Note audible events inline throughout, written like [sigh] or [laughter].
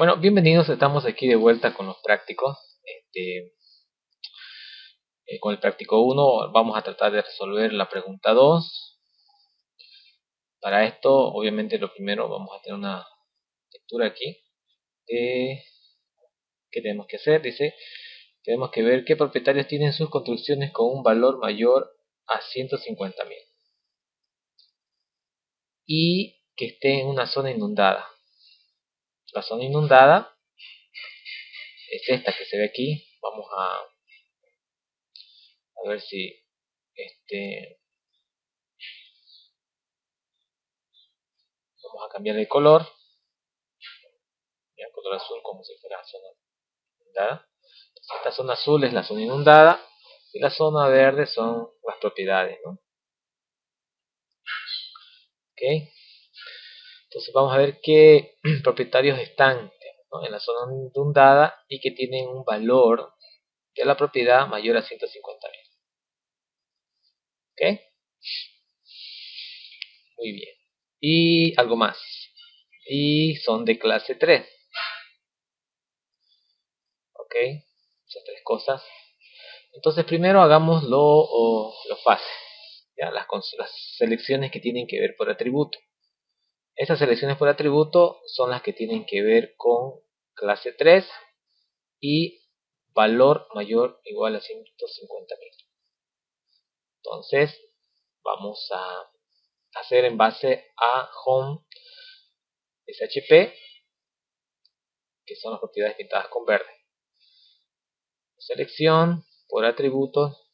Bueno, bienvenidos, estamos aquí de vuelta con los prácticos. Este, eh, con el práctico 1 vamos a tratar de resolver la pregunta 2. Para esto, obviamente lo primero vamos a tener una lectura aquí. ¿Qué tenemos que hacer? Dice, tenemos que ver qué propietarios tienen sus construcciones con un valor mayor a 150.000 y que esté en una zona inundada. La zona inundada es esta que se ve aquí. Vamos a, a ver si este vamos a cambiar de color. El color azul como si fuera zona inundada. esta zona azul es la zona inundada y la zona verde son las propiedades. ¿no? Entonces vamos a ver qué [clears throat] propietarios están en la zona inundada y que tienen un valor de la propiedad mayor a 150.000. ¿Ok? Muy bien. Y algo más. Y son de clase 3. ¿Ok? Son tres cosas. Entonces primero hagamos lo, lo fácil las, selecciones que tienen que ver por atributo. Estas selecciones por atributo son las que tienen que ver con clase 3 y valor mayor o igual a 150.000. Entonces, vamos a hacer en base a home SHP, que son las propiedades pintadas con verde. Selección por atributos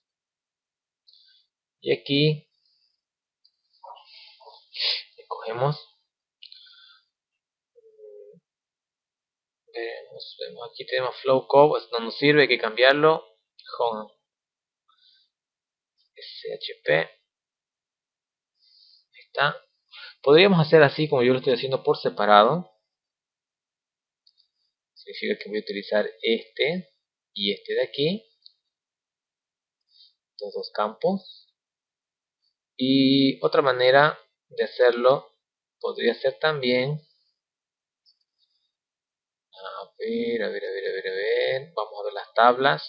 y aquí escogemos vemos aquí tenemos flow code no nos sirve hay que cambiarlo. Home. Shp está. Podríamos hacer así como yo lo estoy haciendo por separado. Significa que voy a utilizar este y este de aquí. Estos dos campos. Y otra manera de hacerlo podría ser también a ver, a ver, a ver, a ver, a ver. Vamos a ver las tablas.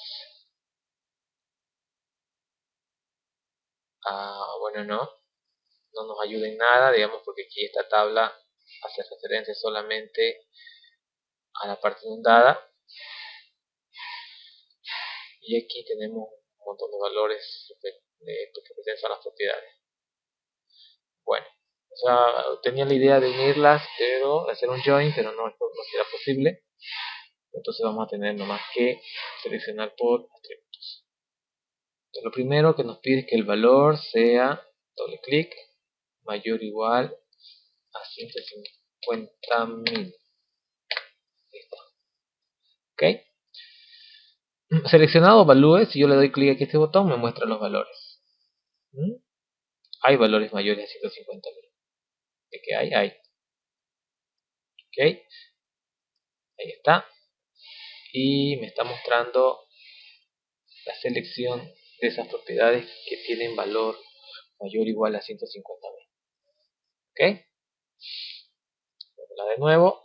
Ah, bueno no. No nos ayuda en nada digamos porque aquí esta tabla hace referencia solamente a la parte inundada. Y aquí tenemos un montón de valores que pertenecen a las propiedades. Bueno, tenía la idea de unirlas, pero hacer un join, pero no, no será posible. Entonces vamos a tener nomás que seleccionar por atributos. Lo primero que nos pide es que el valor sea, doble clic, mayor o igual a 150.000. ¿Ok? Seleccionado valúe, si yo le doy clic aquí a este botón, me muestra los valores. ¿Mm? hay valores mayores a 150 mil. ¿De qué hay? Hay. Ok. Ahí está. Y me está mostrando la selección de esas propiedades que tienen valor mayor o igual a 150 mil. Ok. La de nuevo.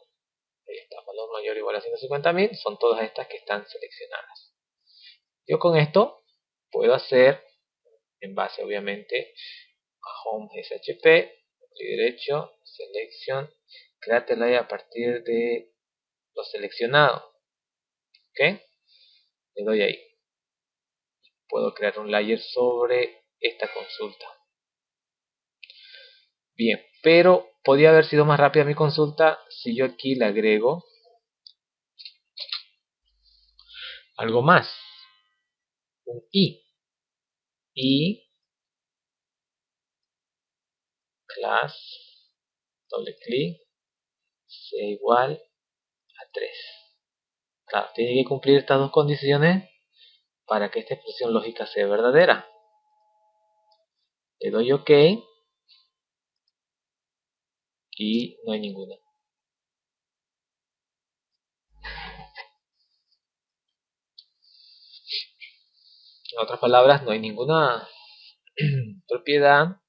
Ahí está, valor mayor o igual a 150 mil. Son todas estas que están seleccionadas. Yo con esto puedo hacer, en base obviamente home shp, clic derecho, selección, créate layer a partir de lo seleccionado. ¿Ok? Le doy ahí. Puedo crear un layer sobre esta consulta. Bien, pero podría haber sido más rápida mi consulta si yo aquí le agrego algo más. Un i. Y class doble clic sea igual a 3 claro, tiene que cumplir estas dos condiciones para que esta expresión lógica sea verdadera. Le doy ok y no hay ninguna. En otras palabras no hay ninguna [clears throat] propiedad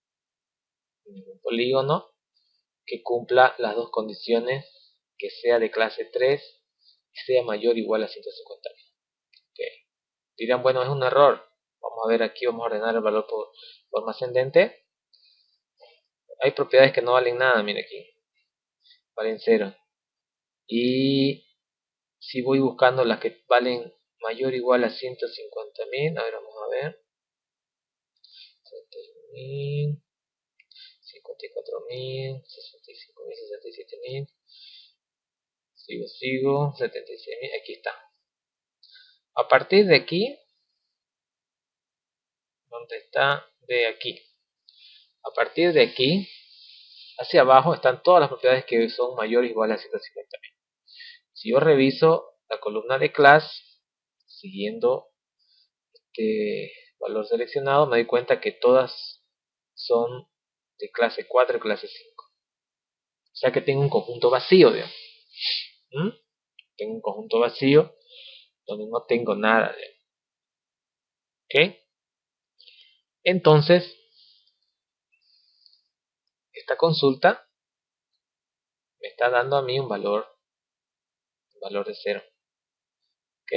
polígono que cumpla las dos condiciones que sea de clase 3 y sea mayor o igual a 150 okay. dirán bueno es un error. Vamos a ver aquí vamos a ordenar el valor por forma ascendente. Hay propiedades que no valen nada mire aquí. Valen 0 y si voy buscando las que valen mayor o igual a 150.000 a ver vamos a ver. 31.000 54.000 65.000 67.000 sigo sigo 76.000 aquí está. A partir de aquí ¿dónde está? de aquí. A partir de aquí hacia abajo están todas las propiedades que son mayores o iguales a 150.000 si yo reviso la columna de class siguiendo este valor seleccionado me doy cuenta que todas son de clase 4 y clase 5 o sea que tengo un conjunto vacío ¿Mm? tengo un conjunto vacío donde no tengo nada ¿ok? entonces esta consulta me está dando a mí un valor valor de 0. ¿Ok?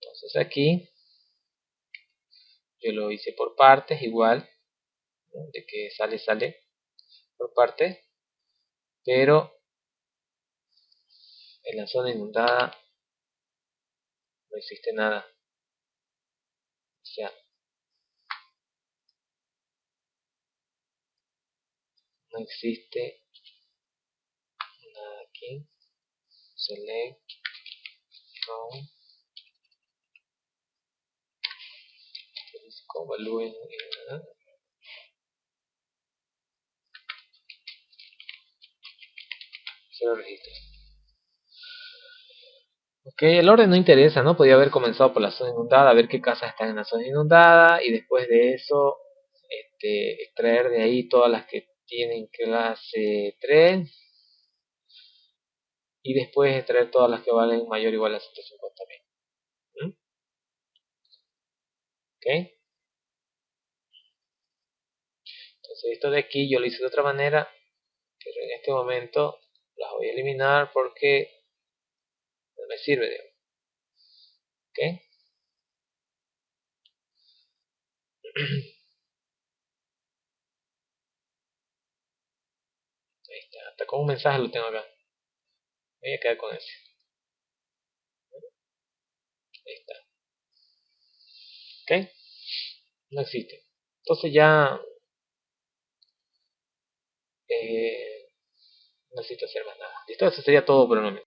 Entonces aquí yo lo hice por partes igual, de que sale, sale por partes, pero en la zona inundada no existe nada. Sea, no existe nada aquí select from en cero registro Ok, el orden no interesa, ¿no? Podría haber comenzado por la zona inundada, a ver qué casas están en la zona inundada y después de eso este, extraer de ahí todas las que tienen clase 3 y después extraer todas las que valen mayor o igual a 150.000. ¿Mm? ¿Ok? Entonces esto de aquí yo lo hice de otra manera, pero en este momento las voy a eliminar porque no me sirve. ¿Ok? [clears throat] Ahí está, hasta con un mensaje lo tengo acá. Voy a quedar con ese. Ahí está. Ok no existe. Entonces ya eh, necesito hacer más nada. Listo eso sería todo por el momento